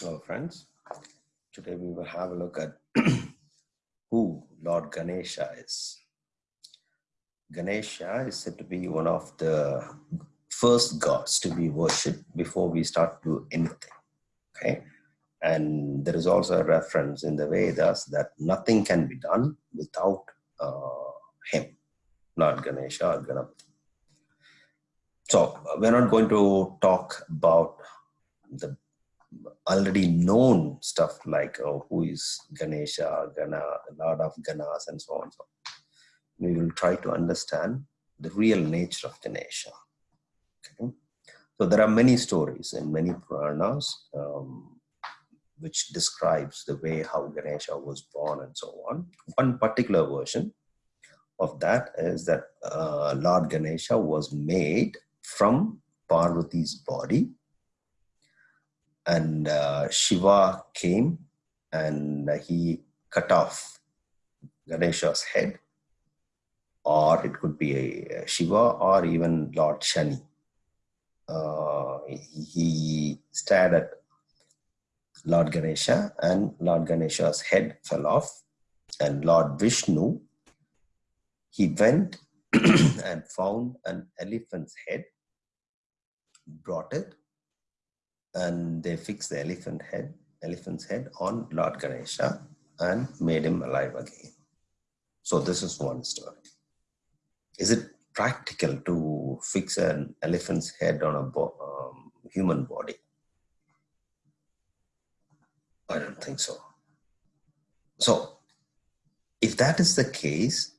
Hello, friends. Today we will have a look at who Lord Ganesha is. Ganesha is said to be one of the first gods to be worshipped before we start to do anything. Okay. And there is also a reference in the Vedas that nothing can be done without uh, him, Lord Ganesha or Ganapati. So we're not going to talk about the already known stuff like oh, who is Ganesha, Gana, Lord of Ganas, and so on. So we will try to understand the real nature of Ganesha. Okay. So there are many stories and many Puranas um, which describes the way how Ganesha was born and so on. One particular version of that is that uh, Lord Ganesha was made from Parvati's body and uh, Shiva came and he cut off Ganesha's head or it could be a Shiva or even Lord Shani. Uh, he stared at Lord Ganesha and Lord Ganesha's head fell off and Lord Vishnu, he went and found an elephant's head, brought it and they fixed the elephant head, elephant's head on Lord Ganesha and made him alive again. So this is one story. Is it practical to fix an elephant's head on a bo um, human body? I don't think so. So if that is the case,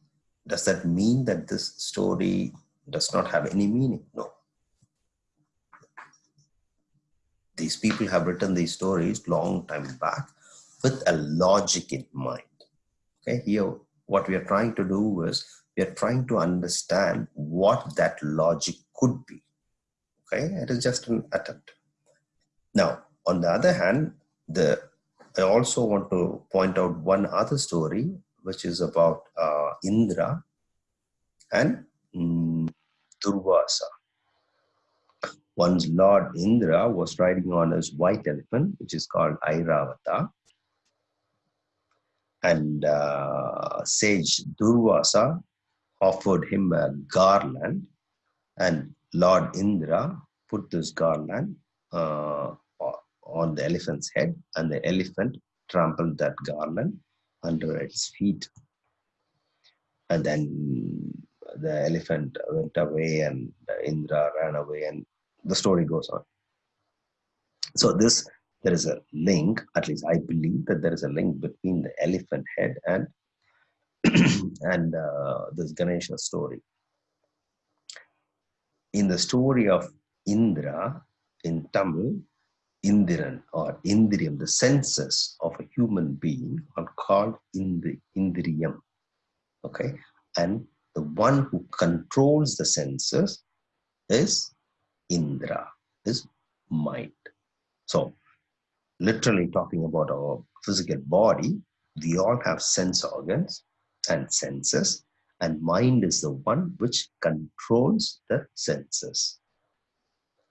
does that mean that this story does not have any meaning? No. These people have written these stories long time back with a logic in mind. Okay, here what we are trying to do is we are trying to understand what that logic could be. Okay, it is just an attempt. Now, on the other hand, the I also want to point out one other story, which is about uh, Indra and mm, Durvasa. Once Lord Indra was riding on his white elephant, which is called Airavata. And uh, sage Durvasa offered him a garland, and Lord Indra put this garland uh, on the elephant's head, and the elephant trampled that garland under its feet. And then the elephant went away, and Indra ran away and the story goes on. So this, there is a link, at least I believe that there is a link between the elephant head and and uh, this Ganesha story. In the story of Indra in Tamil, Indiran or Indriyam, the senses of a human being are called Indri, Indriyam. Okay, and the one who controls the senses is Indra is mind. So, literally talking about our physical body, we all have sense organs and senses, and mind is the one which controls the senses.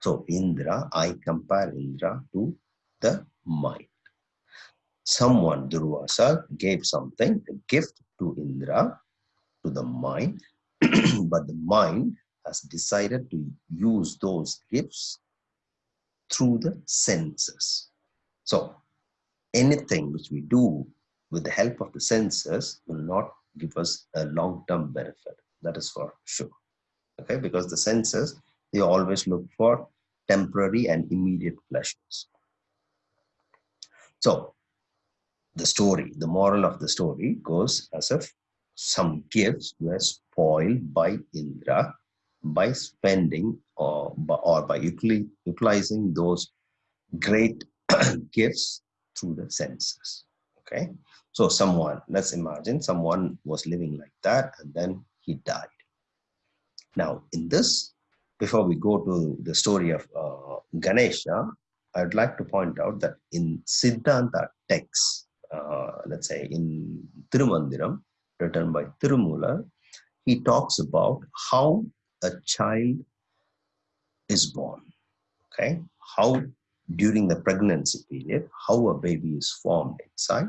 So, Indra, I compare Indra to the mind. Someone, Durvasa, gave something, a gift to Indra, to the mind, but the mind has decided to use those gifts through the senses. So anything which we do with the help of the senses will not give us a long-term benefit. That is for sure. Okay, because the senses, they always look for temporary and immediate pleasures. So the story, the moral of the story goes as if some gifts were spoiled by Indra by spending or, or by utilizing those great gifts through the senses. Okay, so someone, let's imagine someone was living like that and then he died. Now, in this, before we go to the story of uh, Ganesha, I'd like to point out that in Siddhanta texts, uh, let's say in Tirumandiram, written by Tirumular, he talks about how a child is born okay how during the pregnancy period, how a baby is formed inside,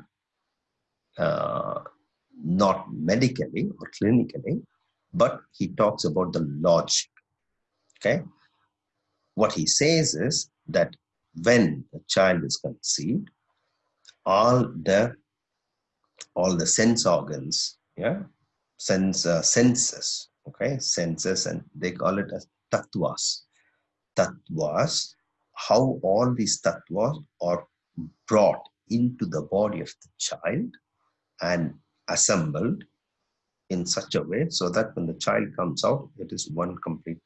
uh, not medically or clinically, but he talks about the logic. Okay. What he says is that when a child is conceived, all the all the sense organs, yeah, sense uh, senses, okay, senses, and they call it as tattvas. Tattvas, how all these tattvas are brought into the body of the child and assembled in such a way so that when the child comes out, it is one complete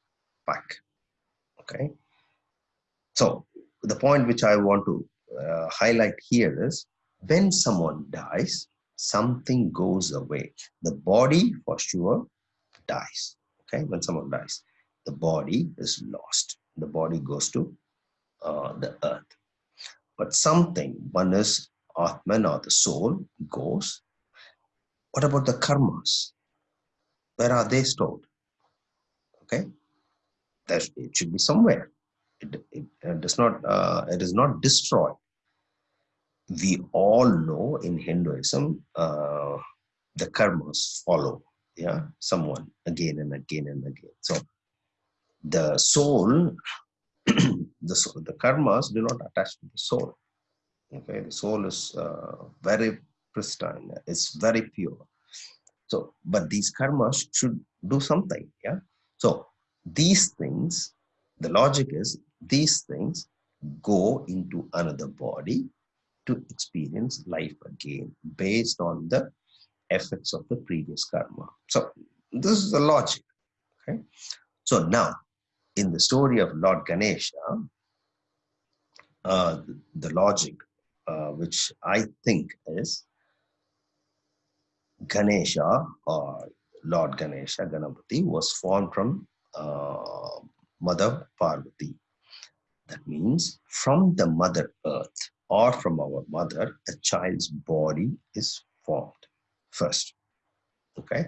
pack. Okay. So the point which I want to uh, highlight here is when someone dies, something goes away. The body for sure dies. Okay. When someone dies, the body is lost. The body goes to uh, the earth. But something, one is Atman or the soul goes what about the karmas? Where are they stored? Okay, there it should be somewhere. It, it, it does not. Uh, it is not destroyed. We all know in Hinduism uh, the karmas follow. Yeah, someone again and again and again. So the soul, the soul, the karmas do not attach to the soul. Okay, the soul is uh, very pristine it's very pure so but these karmas should do something yeah so these things the logic is these things go into another body to experience life again based on the effects of the previous karma. So this is the logic okay? So now in the story of lord ganesha uh, the logic uh, which i think is Ganesha or Lord Ganesha, Ganapati, was formed from uh, Mother Parvati. That means from the Mother Earth or from our mother, a child's body is formed first. Okay.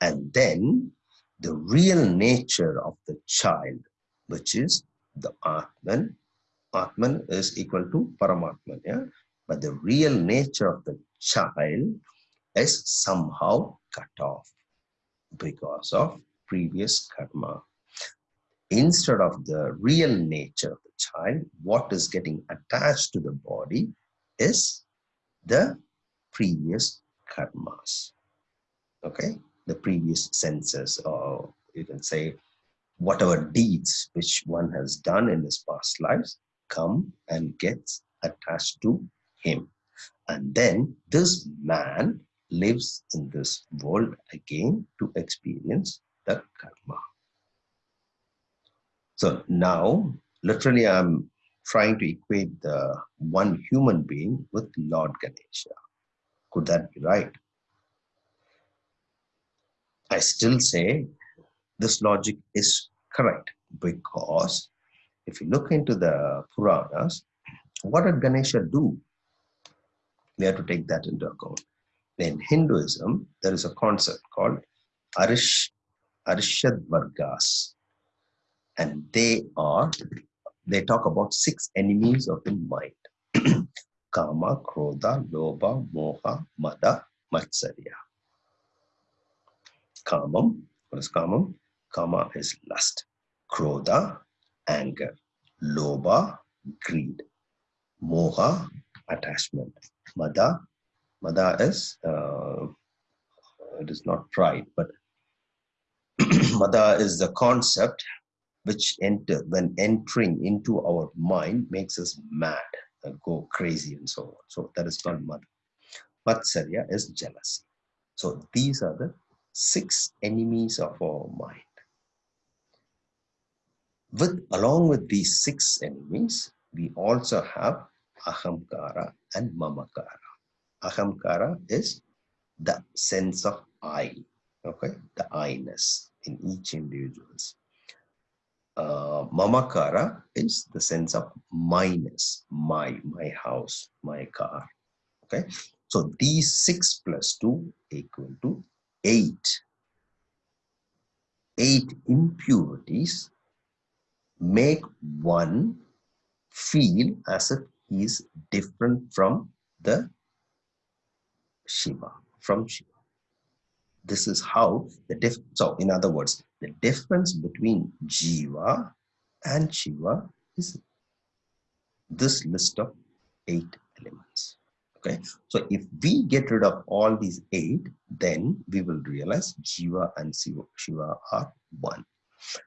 And then the real nature of the child, which is the Atman. Atman is equal to Paramatman. Yeah. But the real nature of the child is somehow cut off because of previous karma. Instead of the real nature of the child, what is getting attached to the body is the previous karmas. Okay, the previous senses, or you can say whatever deeds which one has done in his past lives come and gets attached to him. And then this man lives in this world again to experience the karma. So now, literally, I'm trying to equate the one human being with Lord Ganesha. Could that be right? I still say this logic is correct because if you look into the Puranas, what did Ganesha do? We have to take that into account in Hinduism, there is a concept called Arish, Arishad. And they are, they talk about six enemies of the mind. Kama, Krodha, Lobha, Moha, Mada, Matsarya. Kamam, what is Kamam? Kama is lust. Krodha, anger. Lobha, greed. Moha, attachment. Mada, Mada is, uh, it is not pride, but Mada is the concept which enter when entering into our mind makes us mad go crazy and so on. So that is called Mada. Matsarya is jealousy. So these are the six enemies of our mind. With along with these six enemies, we also have ahamkara and mamakara ahamkara is the sense of I, okay, the I-ness in each individuals. Uh, mamakara is the sense of minus, my, my house, my car, okay. So these six plus two equal to eight. Eight impurities make one feel as if he is different from the Shiva, from Shiva. This is how the diff. So, in other words, the difference between Jiva and Shiva is this list of eight elements. Okay, so if we get rid of all these eight, then we will realize Jiva and Shiva are one.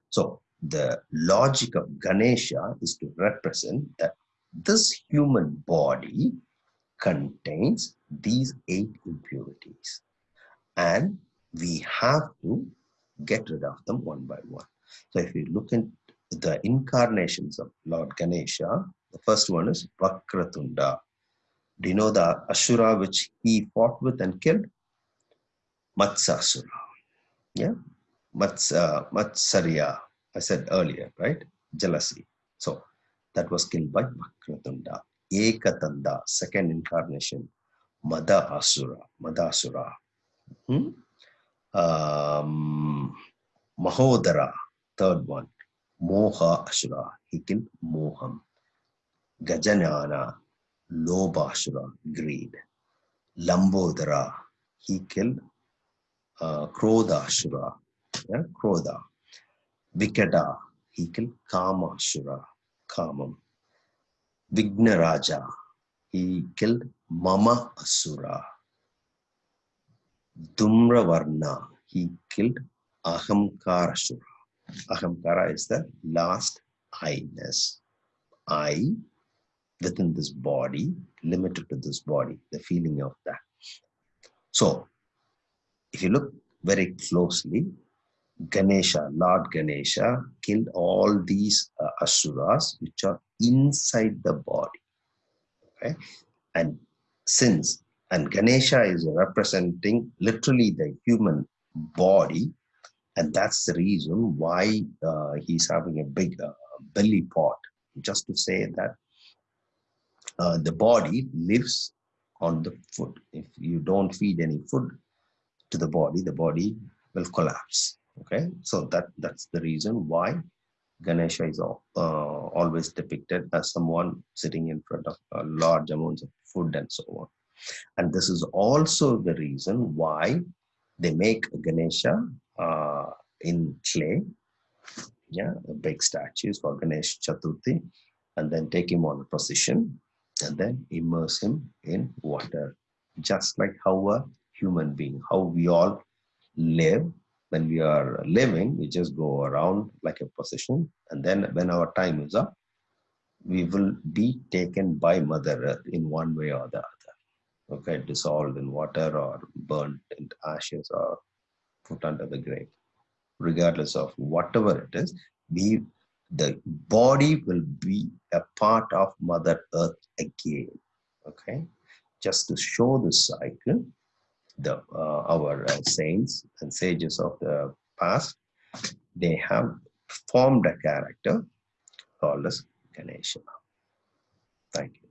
So the logic of Ganesha is to represent that this human body contains these eight impurities and we have to get rid of them one by one. So if you look at the incarnations of Lord Ganesha, the first one is Vakratunda. Do you know the Ashura which he fought with and killed? Matsasura. Yeah, Mats, uh, Matsarya, I said earlier, right? Jealousy. So that was killed by Vakratunda. Ekatanda, second incarnation, Mada Asura, Madasura. Hmm? Um, Mahodara, third one, Moha Asura, he killed Moham. Gajanana, Lobashura, greed. Lambodara, he killed uh, Krodashura, yeah, Krodha. Vikada, he killed Kamashura, Kamam. Vignaraja, he killed Mama Asura. Dhumravarna, he killed Ahamkarasura. Ahamkara is the last I-ness. I within this body, limited to this body, the feeling of that. So, if you look very closely, Ganesha, Lord Ganesha, killed all these uh, asuras which are inside the body. Okay, and since and Ganesha is representing literally the human body, and that's the reason why uh, he's having a big uh, belly pot, just to say that uh, the body lives on the food. If you don't feed any food to the body, the body will collapse. Okay, so that that's the reason why Ganesha is uh, always depicted as someone sitting in front of a large amounts of food and so on. And this is also the reason why they make Ganesha uh, in clay, yeah, big statues for Ganesh Chaturthi, and then take him on a procession and then immerse him in water. Just like how a human being, how we all live. When we are living, we just go around like a procession, and then when our time is up, we will be taken by Mother Earth in one way or the other. Okay, dissolved in water or burnt into ashes or put under the grave. Regardless of whatever it is, we the body will be a part of Mother Earth again. Okay, just to show the cycle, the uh, our uh, saints and sages of the past, they have formed a character called as Ganesha. Thank you.